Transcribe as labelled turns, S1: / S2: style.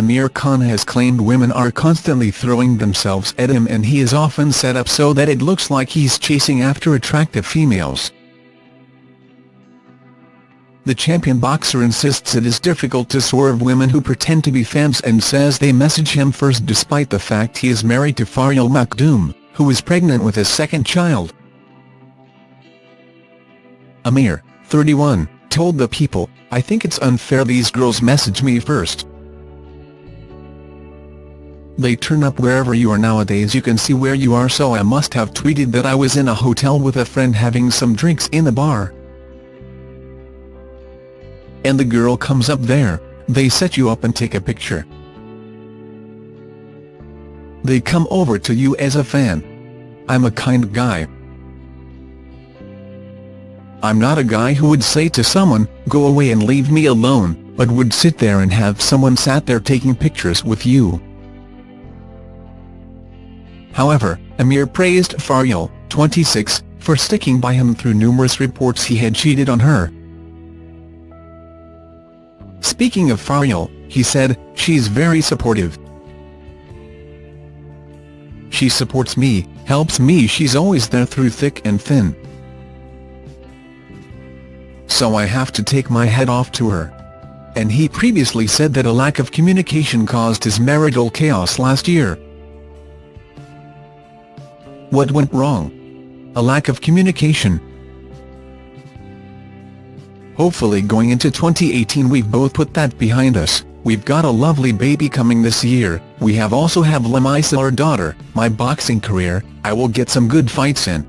S1: Amir Khan has claimed women are constantly throwing themselves at him and he is often set up so that it looks like he's chasing after attractive females. The champion boxer insists it is difficult to swerve women who pretend to be fans and says they message him first despite the fact he is married to Faryal Makhdoom, who is pregnant with his second child. Amir, 31, told The People, I think it's unfair these girls message me first. They turn up wherever you are nowadays you can see where you are so I must have tweeted that I was in a hotel with a friend having some drinks in the bar. And the girl comes up there, they set you up and take a picture. They come over to you as a fan. I'm a kind guy. I'm not a guy who would say to someone, go away and leave me alone, but would sit there and have someone sat there taking pictures with you. However, Amir praised Faryal, 26, for sticking by him through numerous reports he had cheated on her. Speaking of Faryal, he said, she's very supportive. She supports me, helps me she's always there through thick and thin so I have to take my head off to her. And he previously said that a lack of communication caused his marital chaos last year. What went wrong? A lack of communication. Hopefully going into 2018 we've both put that behind us, we've got a lovely baby coming this year, we have also have Lamaisah our daughter, my boxing career, I will get some good fights in.